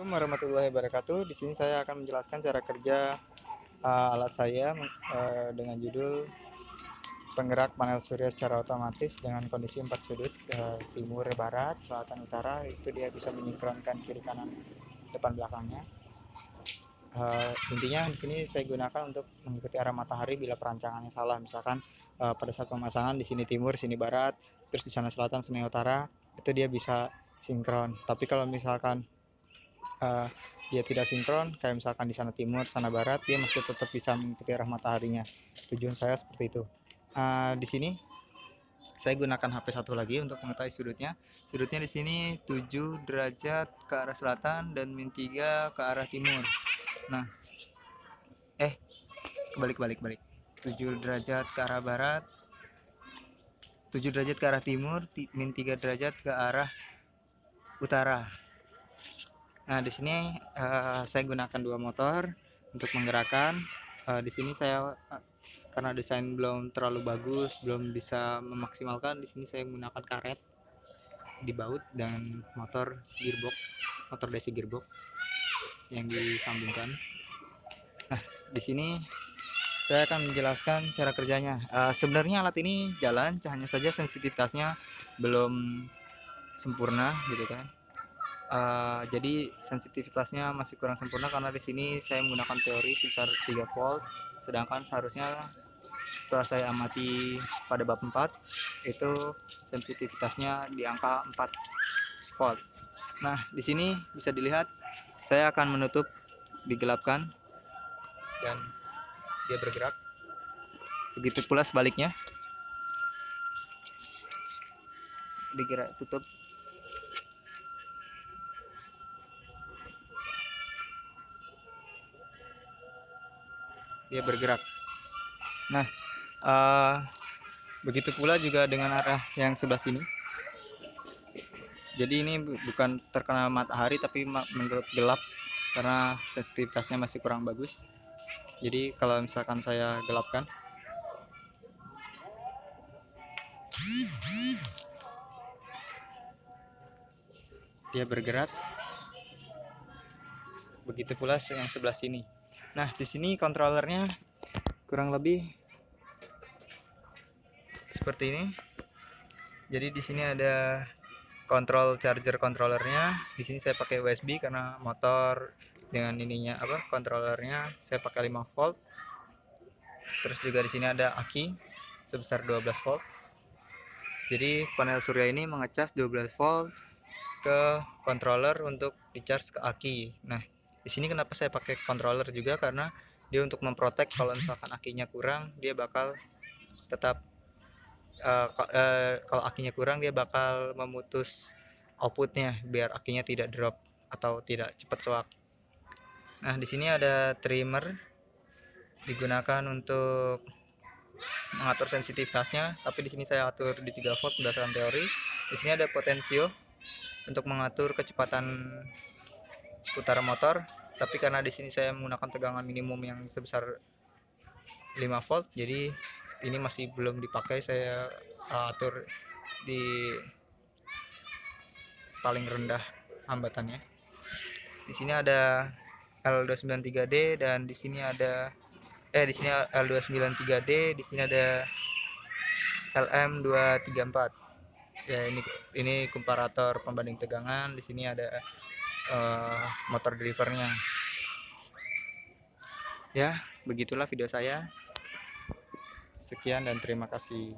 Assalamualaikum warahmatullahi wabarakatuh. Di sini saya akan menjelaskan cara kerja uh, alat saya uh, dengan judul penggerak panel surya secara otomatis dengan kondisi empat sudut uh, timur, barat, selatan, utara. Itu dia bisa menyingkronkan kiri kanan depan belakangnya. Uh, intinya di sini saya gunakan untuk mengikuti arah matahari bila perancangannya salah. Misalkan uh, pada saat pemasangan di sini timur, sini barat, terus di sana selatan, sini utara, itu dia bisa sinkron. Tapi kalau misalkan uh, dia tidak sinkron kayak misalkan di sana timur sana barat dia masih tetap bisa mengikuti arah mataharinya. Tujuan saya seperti itu. Uh, di sini saya gunakan HP satu lagi untuk mengetahui sudutnya. Sudutnya di sini 7 derajat ke arah selatan dan min 3 ke arah timur. Nah eh kebalik kebalik kebalik. 7 derajat ke arah barat 7 derajat ke arah timur min 3 derajat ke arah utara Nah, di sini uh, saya gunakan dua motor untuk menggerakkan. Uh, di sini saya uh, karena desain belum terlalu bagus, belum bisa memaksimalkan. Di sini saya menggunakan karet di baut dan motor gearbox, motor DC gearbox yang disambungkan. Nah, di sini saya akan menjelaskan cara kerjanya. Uh, sebenarnya alat ini jalan, hanya saja sensitivitasnya belum sempurna gitu kan uh, jadi sensitivitasnya masih kurang sempurna karena di sini saya menggunakan teori sebesar 3 volt sedangkan seharusnya setelah saya amati pada bab 4 itu sensitivitasnya di angka 4 volt. Nah di sini bisa dilihat saya akan menutup digelapkan dan dia bergerak. Begitu pula sebaliknya. Digerak tutup dia bergerak. Nah uh, begitu pula juga dengan arah yang sebelah sini. Jadi ini bukan terkena matahari tapi menurut gelap karena sensitivitasnya masih kurang bagus. Jadi kalau misalkan saya gelapkan. Dia bergerak. Begitu pula yang sebelah sini Nah, di sini kontrolernya kurang lebih seperti ini. Jadi di sini ada kontrol charger kontrolernya. Di sini saya pakai USB karena motor dengan ininya apa kontrolernya saya pakai 5 volt. Terus juga di sini ada aki sebesar 12 volt. Jadi panel surya ini mengecas 12 volt ke controller untuk di-charge ke aki. Nah, di sini kenapa saya pakai controller juga? Karena dia untuk memprotek kalau misalkan akinya kurang dia bakal tetap uh, uh, kalau akinya kurang dia bakal memutus outputnya biar akinya tidak drop atau tidak cepat soak nah di sini ada trimmer digunakan untuk mengatur sensitivitasnya tapi di sini saya atur di 3 volt berdasarkan teori. Di sini ada potensio untuk mengatur kecepatan putaran motor tapi karena di sini saya menggunakan tegangan minimum yang sebesar 5 volt jadi ini masih belum dipakai saya atur di paling rendah hambatannya. Di sini ada L293D dan di sini ada eh di sini L293D di sini ada LM234 ya ini ini komparator pembanding tegangan di sini ada uh, motor drivernya ya begitulah video saya. Sekian dan terima kasih